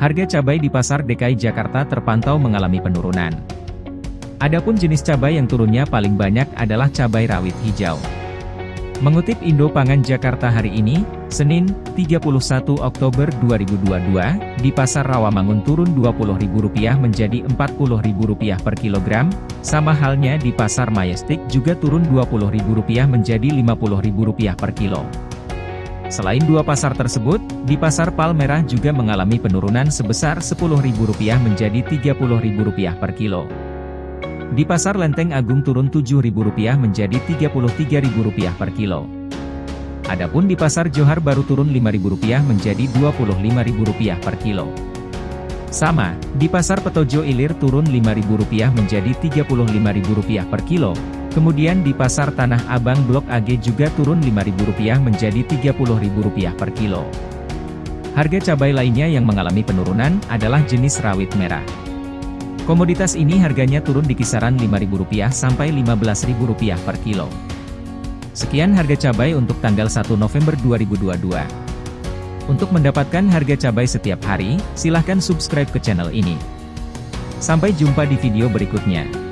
harga cabai di pasar DKI Jakarta terpantau mengalami penurunan. Adapun jenis cabai yang turunnya paling banyak adalah cabai rawit hijau. Mengutip Indo Pangan Jakarta hari ini, Senin, 31 Oktober 2022, di Pasar Rawamangun turun Rp20.000 menjadi Rp40.000 per kilogram, sama halnya di Pasar Majestic juga turun Rp20.000 menjadi Rp50.000 per kilo. Selain dua pasar tersebut, di Pasar Palmerah juga mengalami penurunan sebesar Rp10.000 menjadi Rp30.000 per kilo. Di Pasar Lenteng Agung turun Rp7.000 menjadi Rp33.000 per kilo. Adapun di Pasar Johar baru turun Rp5.000 menjadi Rp25.000 per kilo. Sama, di Pasar Petojo Ilir turun Rp5.000 menjadi Rp35.000 per kilo. Kemudian di Pasar Tanah Abang Blok AG juga turun Rp5.000 menjadi Rp30.000 per kilo. Harga cabai lainnya yang mengalami penurunan adalah jenis rawit merah. Komoditas ini harganya turun di kisaran Rp5.000 sampai Rp15.000 per kilo. Sekian harga cabai untuk tanggal 1 November 2022. Untuk mendapatkan harga cabai setiap hari, silahkan subscribe ke channel ini. Sampai jumpa di video berikutnya.